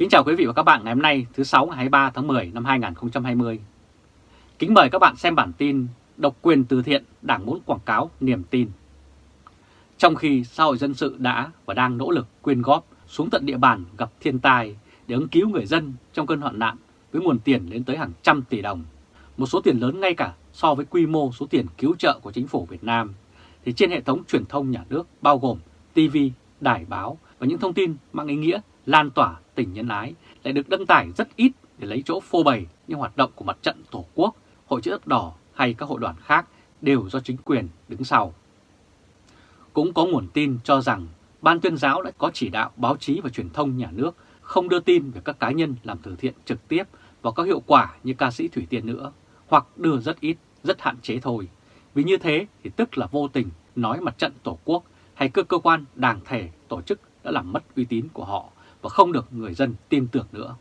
Kính chào quý vị và các bạn ngày hôm nay thứ 6 ngày 23 tháng 10 năm 2020. Kính mời các bạn xem bản tin Độc quyền từ thiện Đảng muốn quảng cáo niềm tin. Trong khi xã hội dân sự đã và đang nỗ lực quyên góp xuống tận địa bàn gặp thiên tai để ứng cứu người dân trong cơn hoạn nạn với nguồn tiền lên tới hàng trăm tỷ đồng, một số tiền lớn ngay cả so với quy mô số tiền cứu trợ của chính phủ Việt Nam, thì trên hệ thống truyền thông nhà nước bao gồm TV, đài báo và những thông tin mang ý nghĩa lan tỏa tình nhân ái lại được đăng tải rất ít để lấy chỗ phô bày những hoạt động của mặt trận Tổ quốc, Hội chữ thập đỏ hay các hội đoàn khác đều do chính quyền đứng sau. Cũng có nguồn tin cho rằng Ban tuyên giáo đã có chỉ đạo báo chí và truyền thông nhà nước không đưa tin về các cá nhân làm từ thiện trực tiếp và có hiệu quả như ca sĩ Thủy Tiên nữa, hoặc đưa rất ít, rất hạn chế thôi. Vì như thế thì tức là vô tình nói mặt trận Tổ quốc hay cơ cơ quan đảng thể tổ chức đã làm mất uy tín của họ và không được người dân tin tưởng nữa.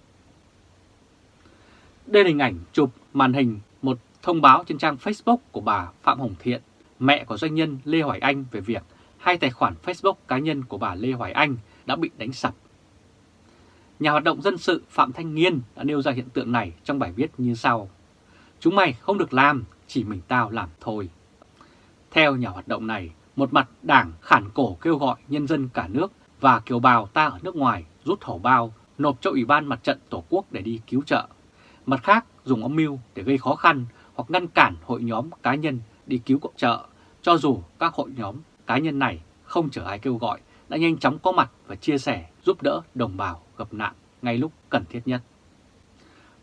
Đây là hình ảnh chụp màn hình một thông báo trên trang Facebook của bà Phạm Hồng Thiện, mẹ của doanh nhân Lê Hoài Anh về việc hai tài khoản Facebook cá nhân của bà Lê Hoài Anh đã bị đánh sập. Nhà hoạt động dân sự Phạm Thanh Nghiên đã nêu ra hiện tượng này trong bài viết như sau. Chúng mày không được làm, chỉ mình tao làm thôi. Theo nhà hoạt động này, một mặt đảng khản cổ kêu gọi nhân dân cả nước và kiều bào ta ở nước ngoài rút hổ bao, nộp cho Ủy ban Mặt trận Tổ quốc để đi cứu trợ. Mặt khác, dùng âm mưu để gây khó khăn hoặc ngăn cản hội nhóm cá nhân đi cứu cộng trợ, cho dù các hội nhóm cá nhân này không chờ ai kêu gọi, đã nhanh chóng có mặt và chia sẻ giúp đỡ đồng bào gặp nạn ngay lúc cần thiết nhất.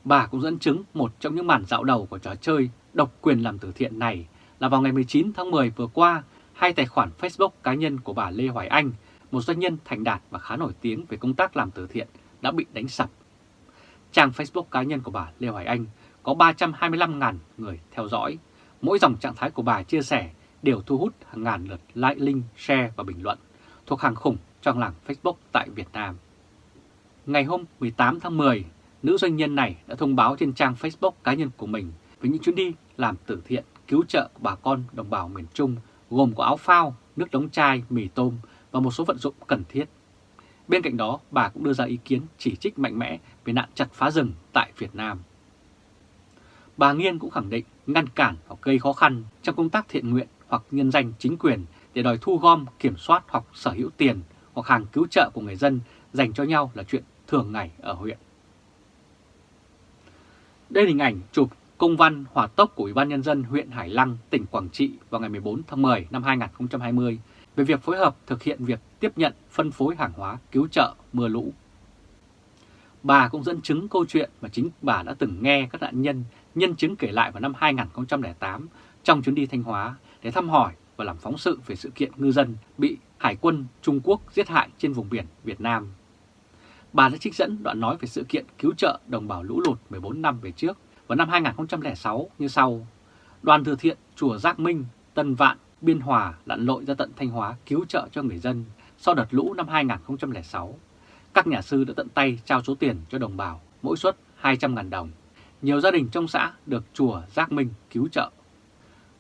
Bà cũng dẫn chứng một trong những màn dạo đầu của trò chơi độc quyền làm từ thiện này là vào ngày 19 tháng 10 vừa qua, hai tài khoản Facebook cá nhân của bà Lê Hoài Anh một doanh nhân thành đạt và khá nổi tiếng về công tác làm từ thiện đã bị đánh sập. Trang Facebook cá nhân của bà Lê Hoài Anh có 325.000 người theo dõi. Mỗi dòng trạng thái của bà chia sẻ đều thu hút hàng ngàn lượt like, link, share và bình luận, thuộc hàng khủng trong làng Facebook tại Việt Nam. Ngày hôm 18 tháng 10, nữ doanh nhân này đã thông báo trên trang Facebook cá nhân của mình về những chuyến đi làm từ thiện cứu trợ của bà con đồng bào miền Trung gồm có áo phao, nước đóng chai, mì tôm và một số vận dụng cần thiết. Bên cạnh đó, bà cũng đưa ra ý kiến chỉ trích mạnh mẽ về nạn chặt phá rừng tại Việt Nam. Bà Nghiên cũng khẳng định ngăn cản hoặc gây khó khăn trong công tác thiện nguyện hoặc nhân danh chính quyền để đòi thu gom, kiểm soát hoặc sở hữu tiền hoặc hàng cứu trợ của người dân dành cho nhau là chuyện thường ngày ở huyện. Đây là hình ảnh chụp công văn hỏa tốc của Ủy ban Nhân dân huyện Hải Lăng, tỉnh Quảng Trị vào ngày 14 tháng 10 năm 2020 về việc phối hợp thực hiện việc tiếp nhận phân phối hàng hóa cứu trợ mưa lũ. Bà cũng dẫn chứng câu chuyện mà chính bà đã từng nghe các nạn nhân nhân chứng kể lại vào năm 2008 trong chuyến đi Thanh Hóa để thăm hỏi và làm phóng sự về sự kiện ngư dân bị Hải quân Trung Quốc giết hại trên vùng biển Việt Nam. Bà đã trích dẫn đoạn nói về sự kiện cứu trợ đồng bào lũ lụt 14 năm về trước vào năm 2006 như sau. Đoàn từ thiện Chùa Giác Minh, Tân Vạn, Biên Hòa lặn lội ra tận Thanh Hóa cứu trợ cho người dân sau đợt lũ năm 2006. Các nhà sư đã tận tay trao số tiền cho đồng bào, mỗi suất 200.000 đồng. Nhiều gia đình trong xã được chùa Giác Minh cứu trợ.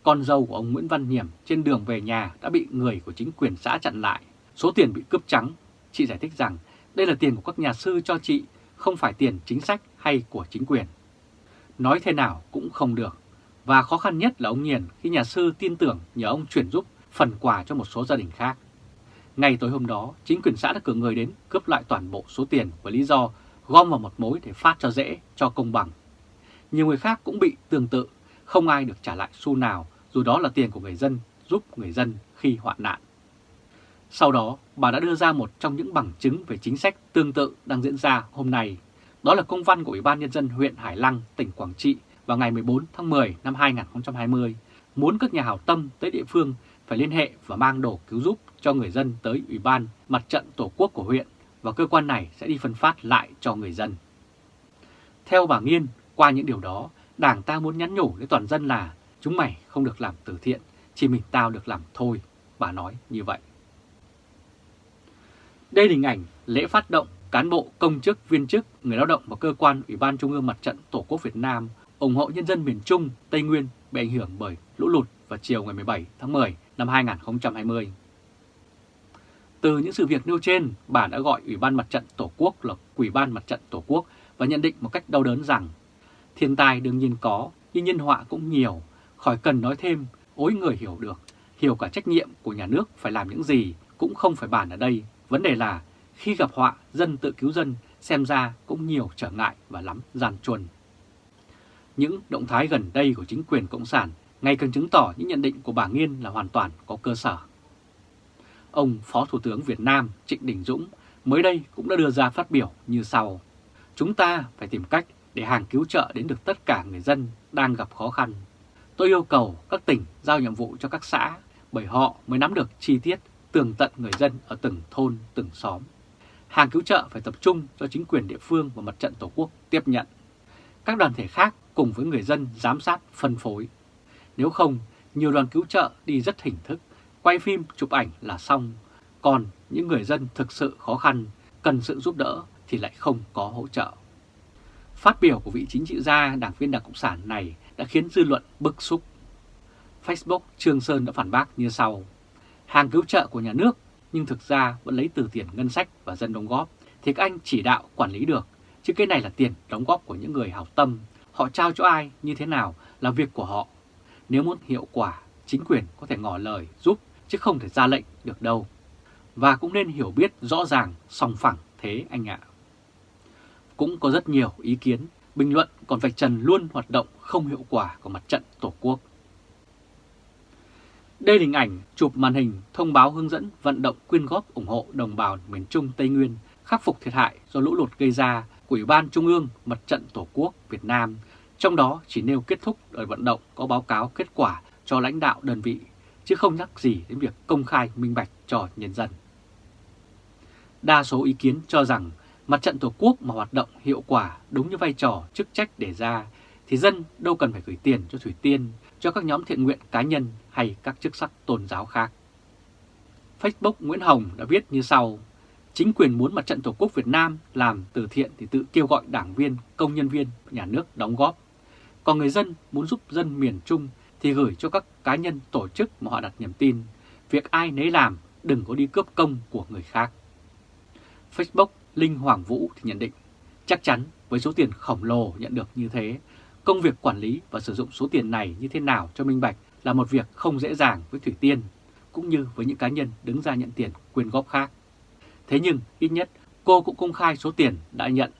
Con dâu của ông Nguyễn Văn Hiểm trên đường về nhà đã bị người của chính quyền xã chặn lại. Số tiền bị cướp trắng. Chị giải thích rằng đây là tiền của các nhà sư cho chị, không phải tiền chính sách hay của chính quyền. Nói thế nào cũng không được. Và khó khăn nhất là ông Nhiền khi nhà sư tin tưởng nhờ ông chuyển giúp phần quà cho một số gia đình khác. Ngay tối hôm đó, chính quyền xã đã cử người đến cướp lại toàn bộ số tiền với lý do gom vào một mối để phát cho dễ, cho công bằng. Nhiều người khác cũng bị tương tự, không ai được trả lại xu nào dù đó là tiền của người dân giúp người dân khi hoạn nạn. Sau đó, bà đã đưa ra một trong những bằng chứng về chính sách tương tự đang diễn ra hôm nay. Đó là công văn của Ủy ban Nhân dân huyện Hải Lăng, tỉnh Quảng Trị vào ngày 14 tháng 10 năm 2020 muốn các nhà hảo tâm tới địa phương phải liên hệ và mang đồ cứu giúp cho người dân tới Ủy ban Mặt trận Tổ quốc của huyện và cơ quan này sẽ đi phân phát lại cho người dân. Theo bà Nghiên, qua những điều đó, Đảng ta muốn nhắn nhủ đến toàn dân là chúng mày không được làm từ thiện, chỉ mình tao được làm thôi, bà nói như vậy. Đây là hình ảnh lễ phát động cán bộ, công chức, viên chức, người lao động và cơ quan Ủy ban Trung ương Mặt trận Tổ quốc Việt Nam ủng hộ nhân dân miền Trung, Tây Nguyên bị ảnh hưởng bởi lũ lụt vào chiều ngày 17 tháng 10 năm 2020. Từ những sự việc nêu trên, bà đã gọi Ủy ban Mặt trận Tổ quốc là Ủy ban Mặt trận Tổ quốc và nhận định một cách đau đớn rằng thiên tai đương nhiên có, nhưng nhân họa cũng nhiều, khỏi cần nói thêm, ối người hiểu được, hiểu cả trách nhiệm của nhà nước phải làm những gì cũng không phải bàn ở đây. Vấn đề là khi gặp họa, dân tự cứu dân xem ra cũng nhiều trở ngại và lắm gian chuồn. Những động thái gần đây của chính quyền Cộng sản ngày càng chứng tỏ những nhận định của bà Nghiên là hoàn toàn có cơ sở. Ông Phó Thủ tướng Việt Nam Trịnh Đình Dũng mới đây cũng đã đưa ra phát biểu như sau. Chúng ta phải tìm cách để hàng cứu trợ đến được tất cả người dân đang gặp khó khăn. Tôi yêu cầu các tỉnh giao nhiệm vụ cho các xã bởi họ mới nắm được chi tiết tường tận người dân ở từng thôn, từng xóm. Hàng cứu trợ phải tập trung cho chính quyền địa phương và mặt trận Tổ quốc tiếp nhận. Các đoàn thể khác cùng với người dân giám sát phân phối. Nếu không, nhiều đoàn cứu trợ đi rất hình thức, quay phim chụp ảnh là xong. Còn những người dân thực sự khó khăn, cần sự giúp đỡ thì lại không có hỗ trợ. Phát biểu của vị chính trị gia đảng viên Đảng Cộng sản này đã khiến dư luận bức xúc. Facebook Trương Sơn đã phản bác như sau. Hàng cứu trợ của nhà nước nhưng thực ra vẫn lấy từ tiền ngân sách và dân đóng góp thì các anh chỉ đạo quản lý được. Chứ cái này là tiền đóng góp của những người hảo tâm. Họ trao cho ai như thế nào là việc của họ. Nếu muốn hiệu quả, chính quyền có thể ngỏ lời giúp chứ không thể ra lệnh được đâu. Và cũng nên hiểu biết rõ ràng song phẳng thế anh ạ. Cũng có rất nhiều ý kiến, bình luận còn vạch trần luôn hoạt động không hiệu quả của mặt trận Tổ quốc. Đây là hình ảnh chụp màn hình thông báo hướng dẫn vận động quyên góp ủng hộ đồng bào miền Trung Tây Nguyên khắc phục thiệt hại do lũ lụt gây ra của Ủy ban Trung ương Mặt trận Tổ quốc Việt Nam, trong đó chỉ nêu kết thúc đợt vận động có báo cáo kết quả cho lãnh đạo đơn vị, chứ không nhắc gì đến việc công khai minh bạch cho nhân dân. Đa số ý kiến cho rằng Mặt trận Tổ quốc mà hoạt động hiệu quả đúng như vai trò chức trách đề ra thì dân đâu cần phải gửi tiền cho Thủy Tiên, cho các nhóm thiện nguyện cá nhân hay các chức sắc tôn giáo khác. Facebook Nguyễn Hồng đã viết như sau, chính quyền muốn Mặt trận Tổ quốc Việt Nam làm từ thiện thì tự kêu gọi đảng viên, công nhân viên, nhà nước đóng góp. Còn người dân muốn giúp dân miền Trung thì gửi cho các cá nhân tổ chức mà họ đặt niềm tin. Việc ai nấy làm, đừng có đi cướp công của người khác. Facebook Linh Hoàng Vũ thì nhận định, chắc chắn với số tiền khổng lồ nhận được như thế, công việc quản lý và sử dụng số tiền này như thế nào cho minh bạch là một việc không dễ dàng với Thủy Tiên, cũng như với những cá nhân đứng ra nhận tiền quyên góp khác. Thế nhưng, ít nhất, cô cũng công khai số tiền đã nhận.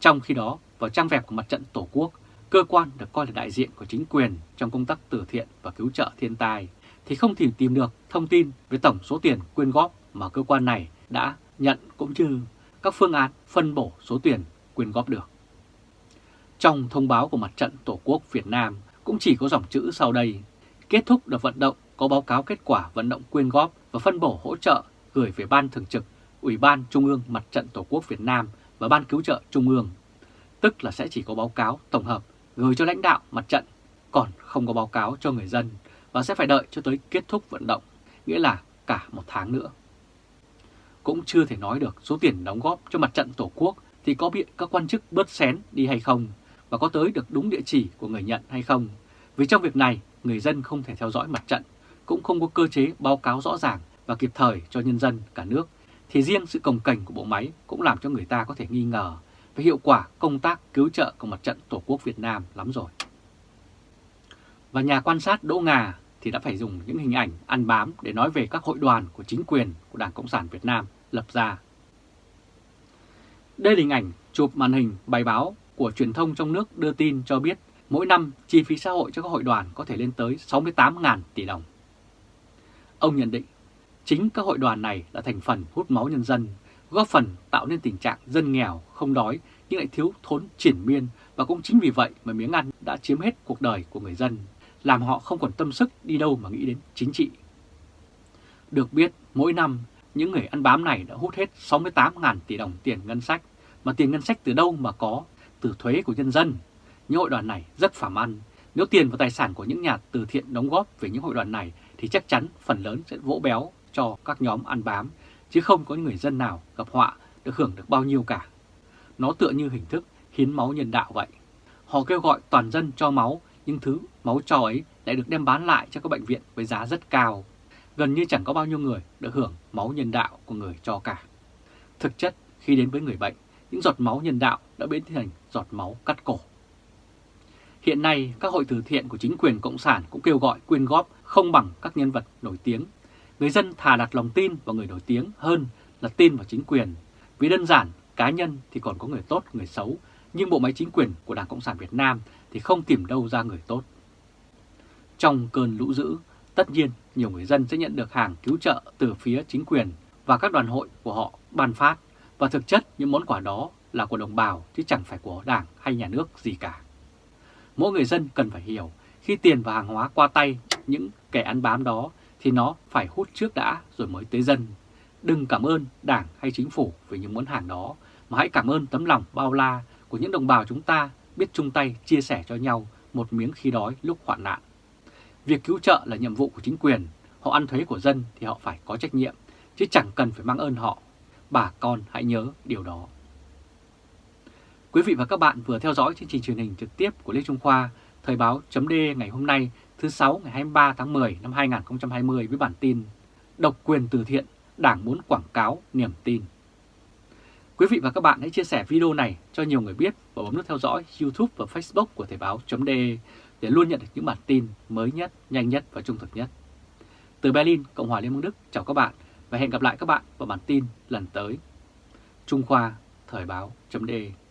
Trong khi đó, vào trang web của Mặt trận Tổ quốc, cơ quan được coi là đại diện của chính quyền trong công tác từ thiện và cứu trợ thiên tai, thì không thể tìm được thông tin về tổng số tiền quyên góp mà cơ quan này đã nhận cũng như các phương án phân bổ số tiền quyên góp được. Trong thông báo của Mặt trận Tổ quốc Việt Nam cũng chỉ có dòng chữ sau đây, kết thúc đợt vận động có báo cáo kết quả vận động quyên góp và phân bổ hỗ trợ gửi về Ban Thường trực, Ủy ban Trung ương Mặt trận Tổ quốc Việt Nam và Ban Cứu trợ Trung ương. Tức là sẽ chỉ có báo cáo tổng hợp gửi cho lãnh đạo mặt trận, còn không có báo cáo cho người dân và sẽ phải đợi cho tới kết thúc vận động, nghĩa là cả một tháng nữa cũng chưa thể nói được số tiền đóng góp cho mặt trận Tổ quốc thì có bị các quan chức bớt xén đi hay không và có tới được đúng địa chỉ của người nhận hay không. Vì trong việc này, người dân không thể theo dõi mặt trận, cũng không có cơ chế báo cáo rõ ràng và kịp thời cho nhân dân cả nước, thì riêng sự cồng cảnh của bộ máy cũng làm cho người ta có thể nghi ngờ về hiệu quả công tác cứu trợ của mặt trận Tổ quốc Việt Nam lắm rồi. Và nhà quan sát Đỗ Ngà thì đã phải dùng những hình ảnh ăn bám để nói về các hội đoàn của chính quyền của Đảng Cộng sản Việt Nam lập ra. Đây là hình ảnh chụp màn hình bài báo của truyền thông trong nước đưa tin cho biết mỗi năm chi phí xã hội cho các hội đoàn có thể lên tới 68.000 tỷ đồng. Ông nhận định chính các hội đoàn này là thành phần hút máu nhân dân, góp phần tạo nên tình trạng dân nghèo, không đói nhưng lại thiếu thốn triển miên và cũng chính vì vậy mà miếng ăn đã chiếm hết cuộc đời của người dân làm họ không còn tâm sức đi đâu mà nghĩ đến chính trị. Được biết, mỗi năm, những người ăn bám này đã hút hết 68.000 tỷ đồng tiền ngân sách, mà tiền ngân sách từ đâu mà có, từ thuế của nhân dân. Những hội đoàn này rất phàm ăn, nếu tiền và tài sản của những nhà từ thiện đóng góp về những hội đoàn này thì chắc chắn phần lớn sẽ vỗ béo cho các nhóm ăn bám, chứ không có người dân nào gặp họa được hưởng được bao nhiêu cả. Nó tựa như hình thức hiến máu nhân đạo vậy. Họ kêu gọi toàn dân cho máu nhưng thứ máu cho ấy lại được đem bán lại cho các bệnh viện với giá rất cao. gần như chẳng có bao nhiêu người được hưởng máu nhân đạo của người cho cả. Thực chất, khi đến với người bệnh, những giọt máu nhân đạo đã biến thành giọt máu cắt cổ. Hiện nay, các hội từ thiện của chính quyền Cộng sản cũng kêu gọi quyên góp không bằng các nhân vật nổi tiếng. Người dân thà đặt lòng tin vào người nổi tiếng hơn là tin vào chính quyền. Vì đơn giản, cá nhân thì còn có người tốt, người xấu, nhưng bộ máy chính quyền của Đảng Cộng sản Việt Nam thì không tìm đâu ra người tốt. Trong cơn lũ dữ, tất nhiên nhiều người dân sẽ nhận được hàng cứu trợ từ phía chính quyền và các đoàn hội của họ ban phát và thực chất những món quà đó là của đồng bào chứ chẳng phải của đảng hay nhà nước gì cả. Mỗi người dân cần phải hiểu khi tiền và hàng hóa qua tay những kẻ ăn bám đó thì nó phải hút trước đã rồi mới tới dân. Đừng cảm ơn đảng hay chính phủ về những món hàng đó mà hãy cảm ơn tấm lòng bao la của những đồng bào chúng ta biết chung tay chia sẻ cho nhau một miếng khi đói lúc hoạn nạn. Việc cứu trợ là nhiệm vụ của chính quyền, họ ăn thuế của dân thì họ phải có trách nhiệm, chứ chẳng cần phải mang ơn họ. Bà con hãy nhớ điều đó. Quý vị và các bạn vừa theo dõi chương trình truyền hình trực tiếp của Lê Trung Khoa, Thời báo chấm ngày hôm nay thứ 6 ngày 23 tháng 10 năm 2020 với bản tin Độc quyền từ thiện, Đảng muốn quảng cáo niềm tin. Quý vị và các bạn hãy chia sẻ video này cho nhiều người biết và bấm nút theo dõi YouTube và Facebook của Thời báo.de để luôn nhận được những bản tin mới nhất, nhanh nhất và trung thực nhất. Từ Berlin, Cộng hòa Liên bang Đức, chào các bạn và hẹn gặp lại các bạn vào bản tin lần tới. Trung Khoa, Thời báo.de